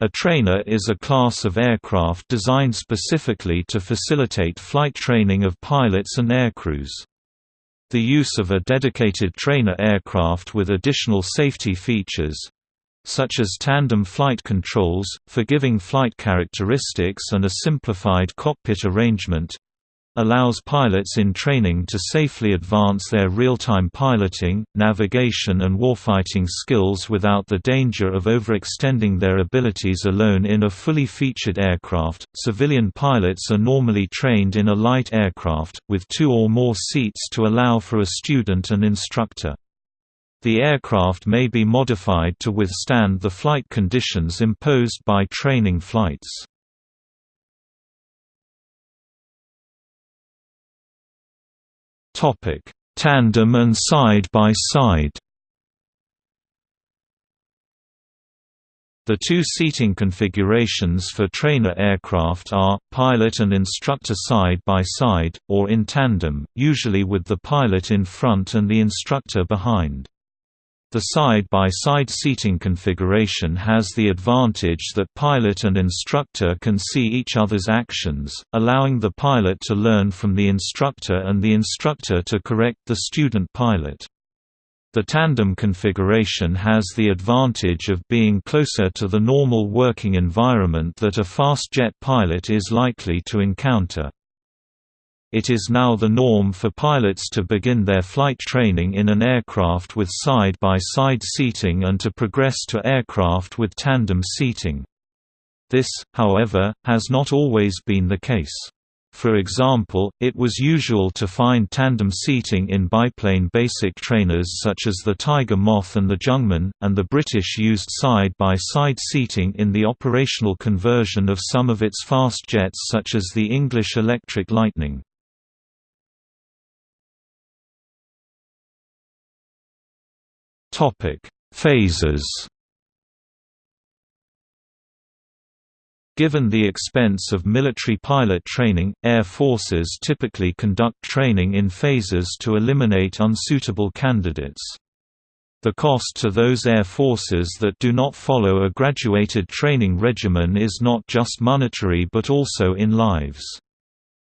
A trainer is a class of aircraft designed specifically to facilitate flight training of pilots and aircrews. The use of a dedicated trainer aircraft with additional safety features such as tandem flight controls, forgiving flight characteristics and a simplified cockpit arrangement allows pilots in training to safely advance their real-time piloting, navigation and warfighting skills without the danger of overextending their abilities alone in a fully featured aircraft. Civilian pilots are normally trained in a light aircraft, with two or more seats to allow for a student and instructor. The aircraft may be modified to withstand the flight conditions imposed by training flights. Topic: Tandem and side by side. The two seating configurations for trainer aircraft are, pilot and instructor side by side, or in tandem, usually with the pilot in front and the instructor behind. The side-by-side -side seating configuration has the advantage that pilot and instructor can see each other's actions, allowing the pilot to learn from the instructor and the instructor to correct the student pilot. The tandem configuration has the advantage of being closer to the normal working environment that a fast jet pilot is likely to encounter. It is now the norm for pilots to begin their flight training in an aircraft with side-by-side -side seating and to progress to aircraft with tandem seating. This, however, has not always been the case. For example, it was usual to find tandem seating in biplane basic trainers such as the Tiger Moth and the Jungmann, and the British used side-by-side -side seating in the operational conversion of some of its fast jets such as the English Electric Lightning. Topic: Phases. Given the expense of military pilot training, air forces typically conduct training in phases to eliminate unsuitable candidates. The cost to those air forces that do not follow a graduated training regimen is not just monetary but also in lives.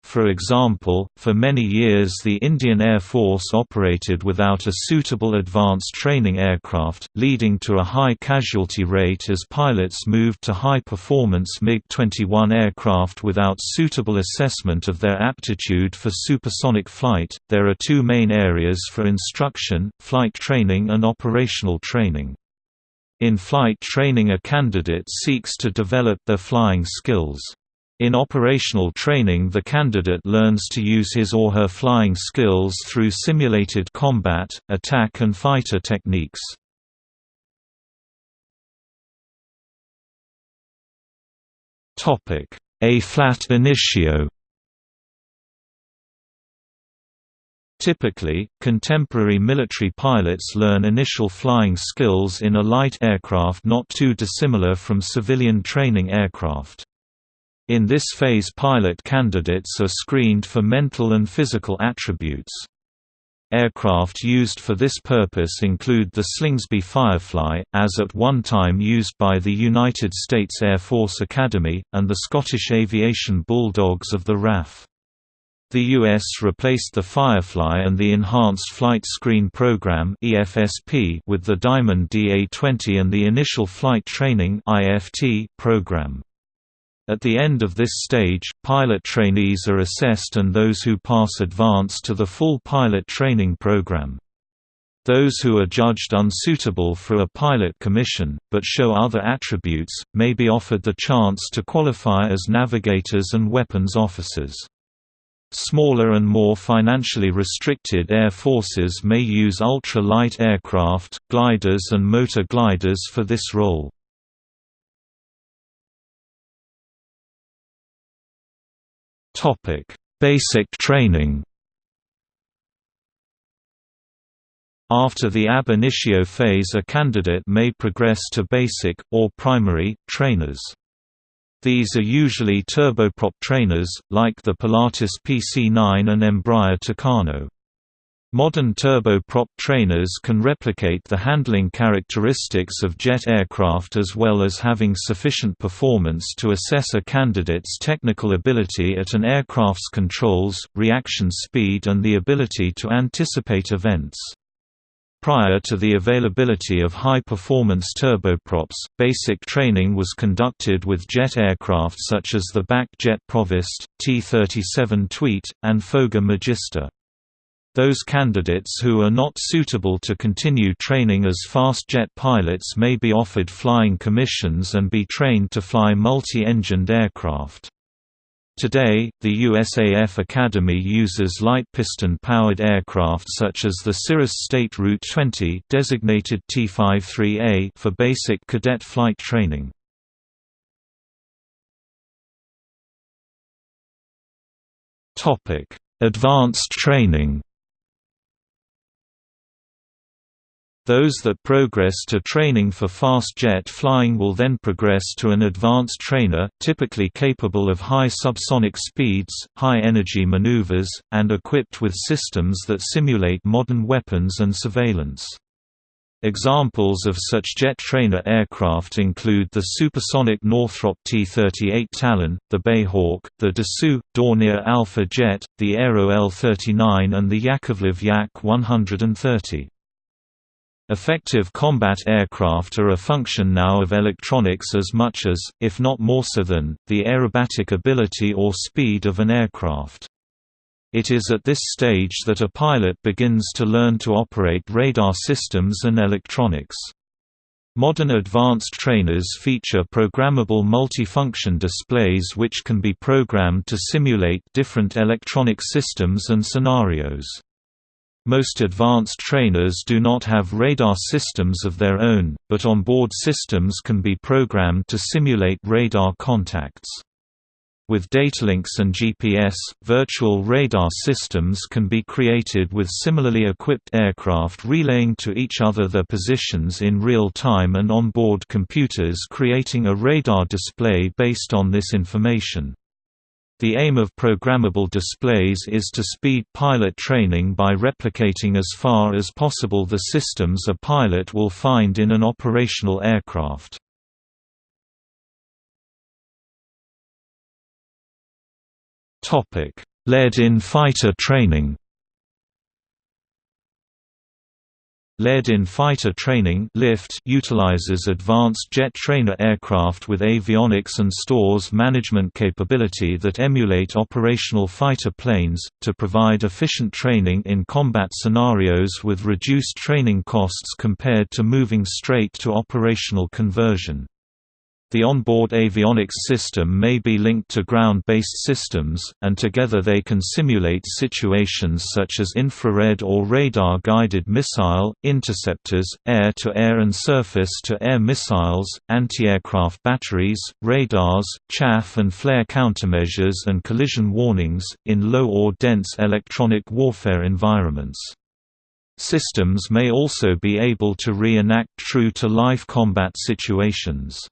For example, for many years the Indian Air Force operated without a suitable advanced training aircraft, leading to a high casualty rate as pilots moved to high-performance MiG-21 aircraft without suitable assessment of their aptitude for supersonic flight. There are two main areas for instruction, flight training and operational training. In flight training a candidate seeks to develop their flying skills. In operational training the candidate learns to use his or her flying skills through simulated combat, attack and fighter techniques. A-flat initio Typically, contemporary military pilots learn initial flying skills in a light aircraft not too dissimilar from civilian training aircraft. In this phase pilot candidates are screened for mental and physical attributes. Aircraft used for this purpose include the Slingsby Firefly, as at one time used by the United States Air Force Academy, and the Scottish Aviation Bulldogs of the RAF. The U.S. replaced the Firefly and the Enhanced Flight Screen Program with the Diamond DA-20 and the Initial Flight Training program. At the end of this stage, pilot trainees are assessed and those who pass advance to the full pilot training program. Those who are judged unsuitable for a pilot commission, but show other attributes, may be offered the chance to qualify as navigators and weapons officers. Smaller and more financially restricted air forces may use ultra-light aircraft, gliders and motor gliders for this role. Basic training. After the ab initio phase a candidate may progress to basic, or primary, trainers. These are usually turboprop trainers, like the Pilatus PC-9 and Embraer Tucano. Modern turboprop trainers can replicate the handling characteristics of jet aircraft as well as having sufficient performance to assess a candidate's technical ability at an aircraft's controls, reaction speed and the ability to anticipate events. Prior to the availability of high-performance turboprops, basic training was conducted with jet aircraft such as the BAC Jet Provost, T-37 Tweet, and Fouga Magister. Those candidates who are not suitable to continue training as fast jet pilots may be offered flying commissions and be trained to fly multi-engined aircraft. Today, the USAF Academy uses light piston-powered aircraft such as the Cirrus State Route 20 designated T-53A for basic cadet flight training. Advanced training Those that progress to training for fast jet flying will then progress to an advanced trainer, typically capable of high subsonic speeds, high energy maneuvers, and equipped with systems that simulate modern weapons and surveillance. Examples of such jet trainer aircraft include the supersonic Northrop T-38 Talon, the BAE Hawk, the Dassault, Dornier Alpha Jet, the Aero L-39 and the Yakovlev Yak-130. Effective combat aircraft are a function now of electronics as much as, if not more so than, the aerobatic ability or speed of an aircraft. It is at this stage that a pilot begins to learn to operate radar systems and electronics. Modern advanced trainers feature programmable multifunction displays which can be programmed to simulate different electronic systems and scenarios. Most advanced trainers do not have radar systems of their own, but onboard systems can be programmed to simulate radar contacts. With datalinks and GPS, virtual radar systems can be created with similarly equipped aircraft relaying to each other their positions in real time and onboard computers creating a radar display based on this information. The aim of programmable displays is to speed pilot training by replicating as far as possible the systems a pilot will find in an operational aircraft. Lead in fighter training Lead in fighter training lift utilizes advanced jet trainer aircraft with avionics and stores management capability that emulate operational fighter planes, to provide efficient training in combat scenarios with reduced training costs compared to moving straight to operational conversion. The onboard avionics system may be linked to ground-based systems, and together they can simulate situations such as infrared or radar-guided missile, interceptors, air-to-air -air and surface-to-air missiles, anti-aircraft batteries, radars, chaff and flare countermeasures and collision warnings, in low or dense electronic warfare environments. Systems may also be able to reenact true-to-life combat situations.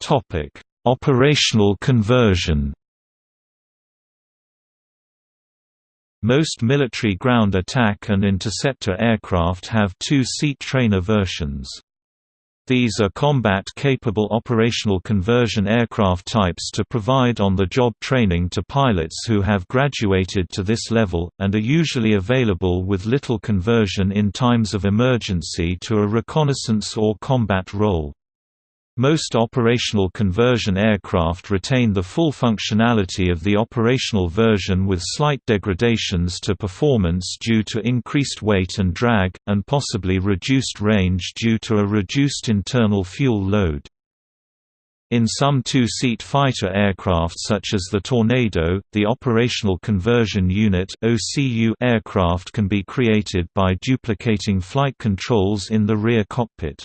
Topic: Operational conversion. Most military ground attack and interceptor aircraft have two-seat trainer versions. These are combat-capable operational conversion aircraft types to provide on-the-job training to pilots who have graduated to this level, and are usually available with little conversion in times of emergency to a reconnaissance or combat role. Most operational conversion aircraft retain the full functionality of the operational version with slight degradations to performance due to increased weight and drag, and possibly reduced range due to a reduced internal fuel load. In some two-seat fighter aircraft such as the Tornado, the Operational Conversion Unit aircraft can be created by duplicating flight controls in the rear cockpit.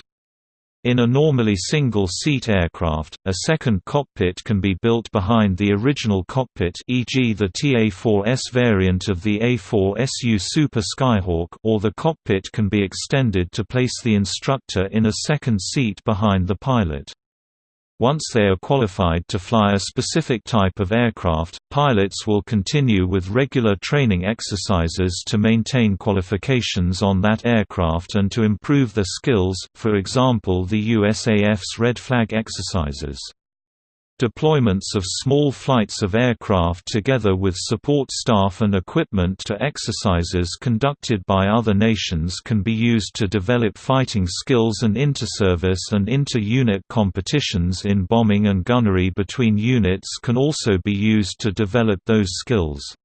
In a normally single-seat aircraft, a second cockpit can be built behind the original cockpit e.g. the TA-4S variant of the A4SU Super Skyhawk or the cockpit can be extended to place the instructor in a second seat behind the pilot. Once they are qualified to fly a specific type of aircraft, pilots will continue with regular training exercises to maintain qualifications on that aircraft and to improve their skills, for example the USAF's Red Flag exercises. Deployments of small flights of aircraft together with support staff and equipment to exercises conducted by other nations can be used to develop fighting skills and inter-service and inter-unit competitions in bombing and gunnery between units can also be used to develop those skills.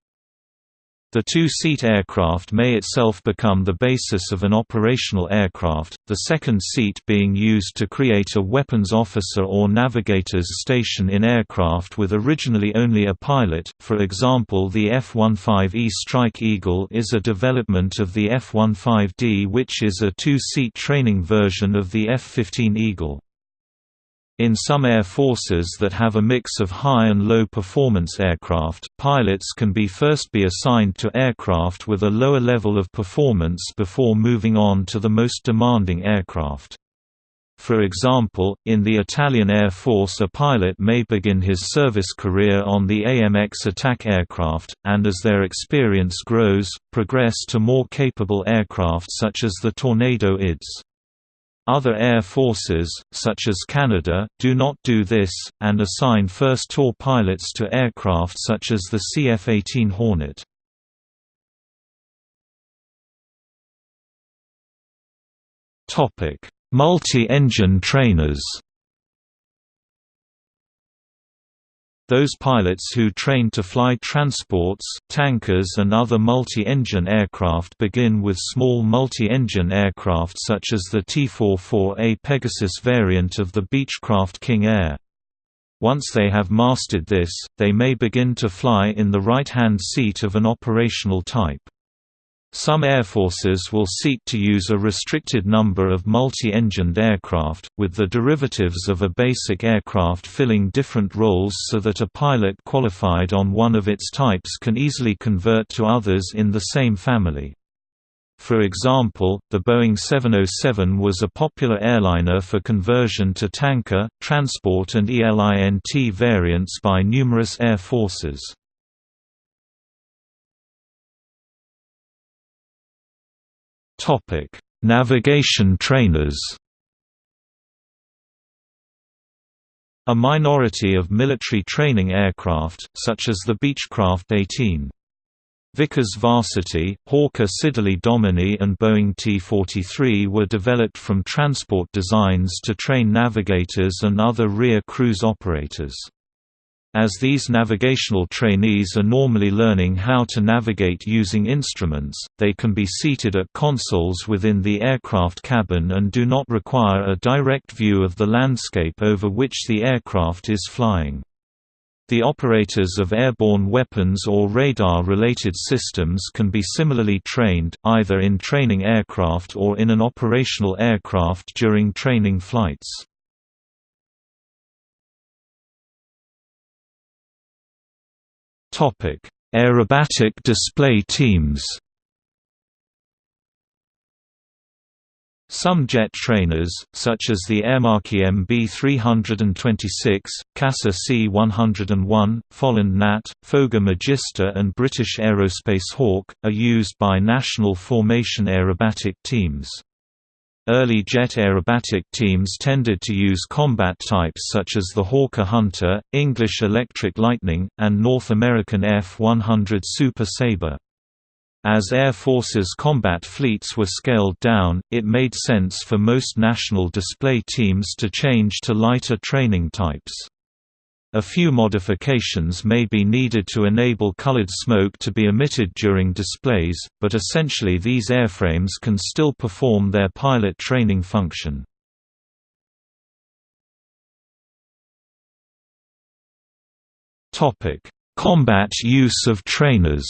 The two-seat aircraft may itself become the basis of an operational aircraft, the second seat being used to create a weapons officer or navigator's station in aircraft with originally only a pilot, for example the F-15E Strike Eagle is a development of the F-15D which is a two-seat training version of the F-15 Eagle. In some air forces that have a mix of high and low performance aircraft, pilots can be first be assigned to aircraft with a lower level of performance before moving on to the most demanding aircraft. For example, in the Italian Air Force a pilot may begin his service career on the AMX attack aircraft, and as their experience grows, progress to more capable aircraft such as the Tornado IDS. Other air forces, such as Canada, do not do this, and assign first tour pilots to aircraft such as the CF-18 Hornet. Multi-engine trainers Those pilots who train to fly transports, tankers and other multi-engine aircraft begin with small multi-engine aircraft such as the T-44A Pegasus variant of the Beechcraft King Air. Once they have mastered this, they may begin to fly in the right-hand seat of an operational type. Some air forces will seek to use a restricted number of multi-engined aircraft, with the derivatives of a basic aircraft filling different roles so that a pilot qualified on one of its types can easily convert to others in the same family. For example, the Boeing 707 was a popular airliner for conversion to tanker, transport and ELINT variants by numerous air forces. Topic: Navigation trainers. A minority of military training aircraft, such as the Beechcraft 18. Vickers Varsity, Hawker Siddeley Dominie and Boeing T-43 were developed from transport designs to train navigators and other rear cruise operators. As these navigational trainees are normally learning how to navigate using instruments, they can be seated at consoles within the aircraft cabin and do not require a direct view of the landscape over which the aircraft is flying. The operators of airborne weapons or radar-related systems can be similarly trained, either in training aircraft or in an operational aircraft during training flights. Topic: Aerobatic display teams. Some jet trainers, such as the Aermacchi MB326, CASA C101, Folland Gnat, Fouga Magister and British Aerospace Hawk, are used by national formation aerobatic teams. Early jet aerobatic teams tended to use combat types such as the Hawker Hunter, English Electric Lightning, and North American F-100 Super Sabre. As Air Force's combat fleets were scaled down, it made sense for most national display teams to change to lighter training types. A few modifications may be needed to enable colored smoke to be emitted during displays, but essentially these airframes can still perform their pilot training function. Combat use of trainers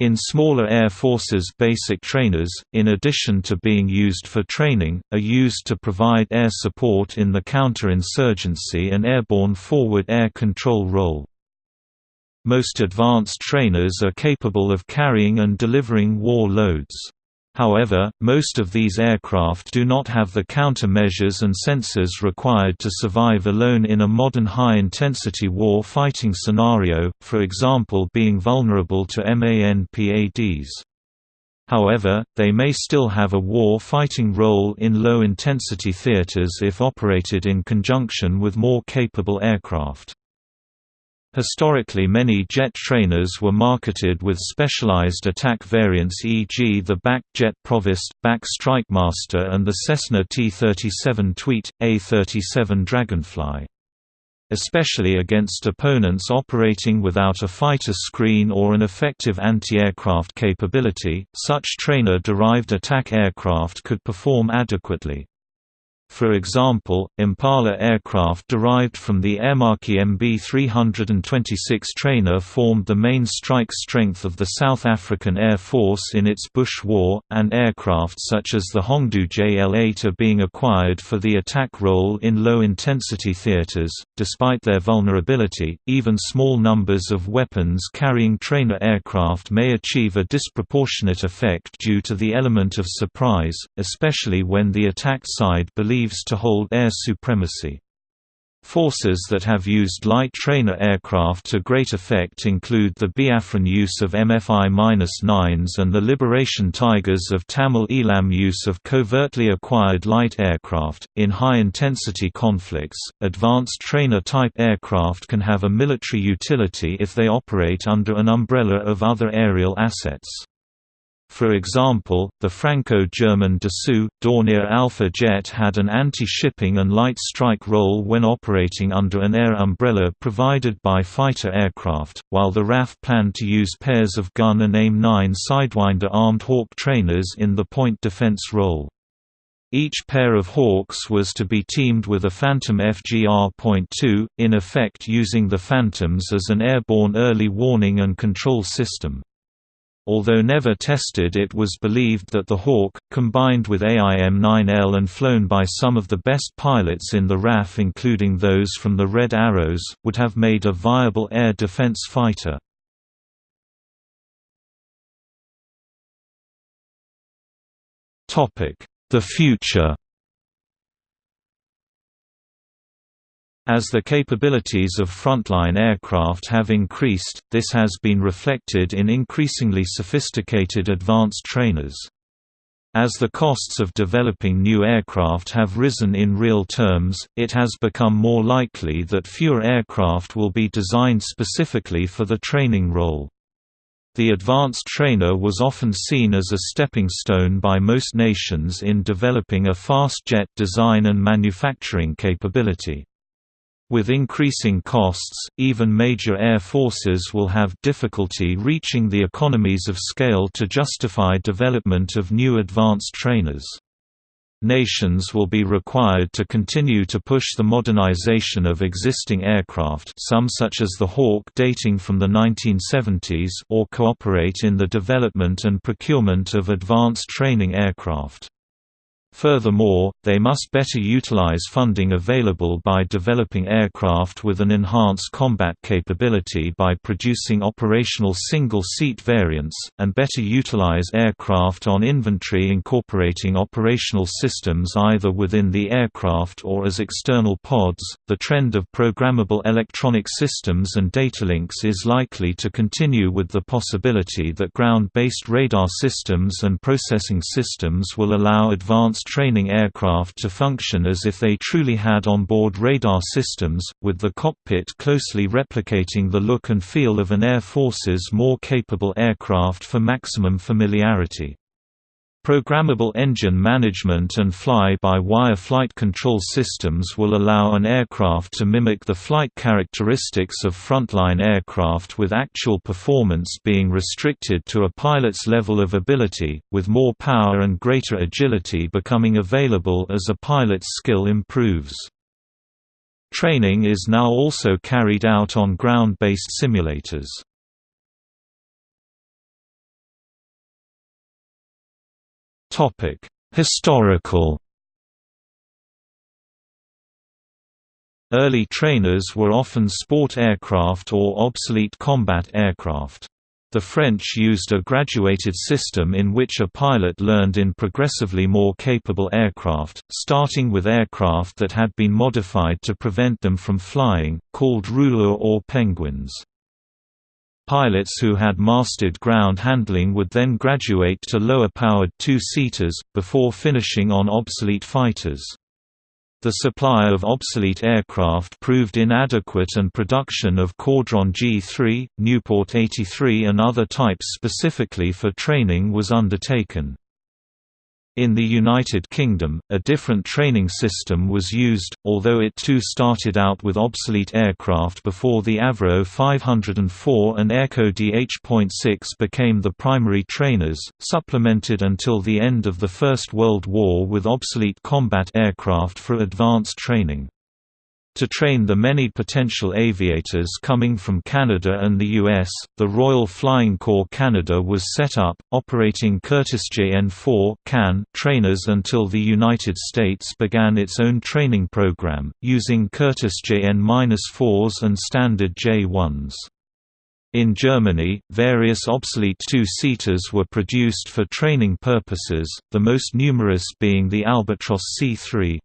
In smaller air forces basic trainers, in addition to being used for training, are used to provide air support in the counterinsurgency and airborne forward air control role. Most advanced trainers are capable of carrying and delivering war loads. However, most of these aircraft do not have the countermeasures and sensors required to survive alone in a modern high-intensity war fighting scenario, for example being vulnerable to MANPADs. However, they may still have a war-fighting role in low-intensity theaters if operated in conjunction with more capable aircraft. Historically many jet trainers were marketed with specialized attack variants e.g. the BAC Jet Provost, BAC Strikemaster and the Cessna T-37 Tweet, A-37 Dragonfly. Especially against opponents operating without a fighter screen or an effective anti-aircraft capability, such trainer-derived attack aircraft could perform adequately. For example, Impala aircraft derived from the Aermacchi MB-326 trainer formed the main strike strength of the South African Air Force in its Bush War, and aircraft such as the Hongdu JL-8 are being acquired for the attack role in low-intensity theaters. Despite their vulnerability, even small numbers of weapons-carrying trainer aircraft may achieve a disproportionate effect due to the element of surprise, especially when the attack side believes believes to hold air supremacy. Forces that have used light trainer aircraft to great effect include the Biafran use of MFI-9s and the Liberation Tigers of Tamil Eelam use of covertly acquired light aircraft. In high-intensity conflicts, advanced trainer-type aircraft can have a military utility if they operate under an umbrella of other aerial assets. For example, the Franco-German Dassault, Dornier Alpha jet had an anti-shipping and light strike role when operating under an air umbrella provided by fighter aircraft, while the RAF planned to use pairs of gun and AIM-9 Sidewinder armed Hawk trainers in the point defense role. Each pair of Hawks was to be teamed with a Phantom FGR.2, in effect using the Phantoms as an airborne early warning and control system. Although never tested it was believed that the Hawk, combined with AIM-9L and flown by some of the best pilots in the RAF including those from the Red Arrows, would have made a viable air defense fighter. The future As the capabilities of frontline aircraft have increased, this has been reflected in increasingly sophisticated advanced trainers. As the costs of developing new aircraft have risen in real terms, it has become more likely that fewer aircraft will be designed specifically for the training role. The advanced trainer was often seen as a stepping stone by most nations in developing a fast jet design and manufacturing capability. With increasing costs, even major air forces will have difficulty reaching the economies of scale to justify development of new advanced trainers. Nations will be required to continue to push the modernization of existing aircraft some such as the Hawk dating from the 1970s or cooperate in the development and procurement of advanced training aircraft. Furthermore, they must better utilize funding available by developing aircraft with an enhanced combat capability by producing operational single-seat variants, and better utilize aircraft on inventory incorporating operational systems either within the aircraft or as external pods. The trend of programmable electronic systems and datalinks is likely to continue with the possibility that ground-based radar systems and processing systems will allow advanced training aircraft to function as if they truly had onboard radar systems, with the cockpit closely replicating the look and feel of an Air Force's more capable aircraft for maximum familiarity. Programmable engine management and fly-by-wire flight control systems will allow an aircraft to mimic the flight characteristics of frontline aircraft with actual performance being restricted to a pilot's level of ability, with more power and greater agility becoming available as a pilot's skill improves. Training is now also carried out on ground-based simulators. Topic: Historical. Early trainers were often sport aircraft or obsolete combat aircraft. The French used a graduated system in which a pilot learned in progressively more capable aircraft, starting with aircraft that had been modified to prevent them from flying, called rouleurs or penguins. Pilots who had mastered ground handling would then graduate to lower-powered two-seaters, before finishing on obsolete fighters. The supply of obsolete aircraft proved inadequate and production of Caudron G3, Nieuport 83 and other types specifically for training was undertaken. In the United Kingdom, a different training system was used, although it too started out with obsolete aircraft before the Avro 504 and Airco DH.6 became the primary trainers, supplemented until the end of the First World War with obsolete combat aircraft for advanced training. To train the many potential aviators coming from Canada and the U.S., the Royal Flying Corps Canada was set up, operating Curtiss JN-4 CAN trainers until the United States began its own training program, using Curtiss JN-4s and standard J-1s. In Germany, various obsolete two-seaters were produced for training purposes, the most numerous being the Albatros C-3.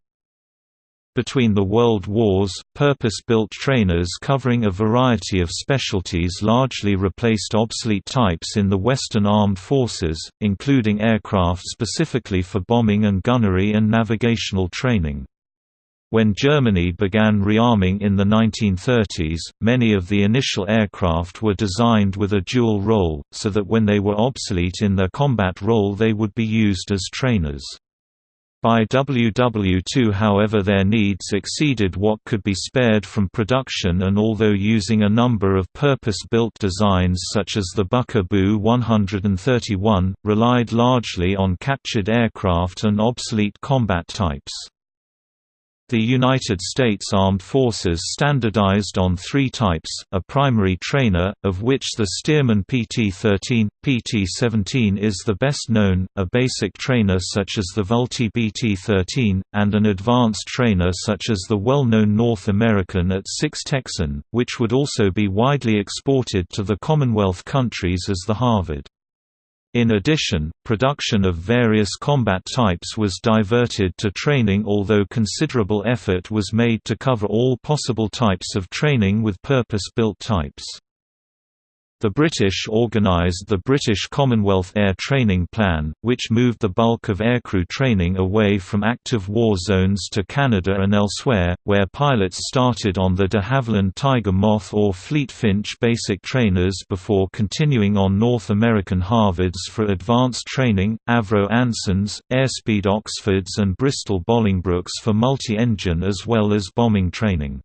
Between the World Wars, purpose-built trainers covering a variety of specialties largely replaced obsolete types in the Western Armed Forces, including aircraft specifically for bombing and gunnery and navigational training. When Germany began rearming in the 1930s, many of the initial aircraft were designed with a dual role, so that when they were obsolete in their combat role they would be used as trainers. By WW2 however their needs exceeded what could be spared from production and although using a number of purpose-built designs such as the Bücker Bü 131, relied largely on captured aircraft and obsolete combat types. The United States Armed Forces standardized on three types, a primary trainer, of which the Stearman PT-13, PT-17 is the best known, a basic trainer such as the Vultee BT-13, and an advanced trainer such as the well-known North American AT-6 Texan, which would also be widely exported to the Commonwealth countries as the Harvard. In addition, production of various combat types was diverted to training although considerable effort was made to cover all possible types of training with purpose-built types. The British organised the British Commonwealth Air Training Plan, which moved the bulk of aircrew training away from active war zones to Canada and elsewhere, where pilots started on the de Havilland Tiger Moth or Fleet Finch basic trainers before continuing on North American Harvards for advanced training, Avro Ansons, Airspeed Oxfords and Bristol Bolingbrooks for multi-engine as well as bombing training.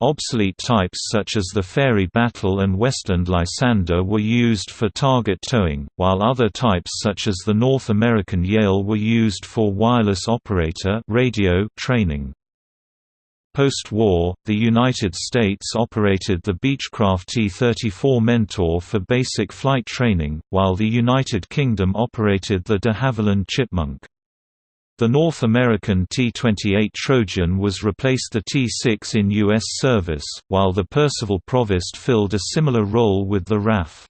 Obsolete types such as the Fairey Battle and Westland Lysander were used for target towing, while other types such as the North American Yale were used for wireless operator radio training. Post-war, the United States operated the Beechcraft T-34 Mentor for basic flight training, while the United Kingdom operated the de Havilland Chipmunk. The North American T-28 Trojan was replaced the T-6 in U.S. service, while the Percival Provost filled a similar role with the RAF.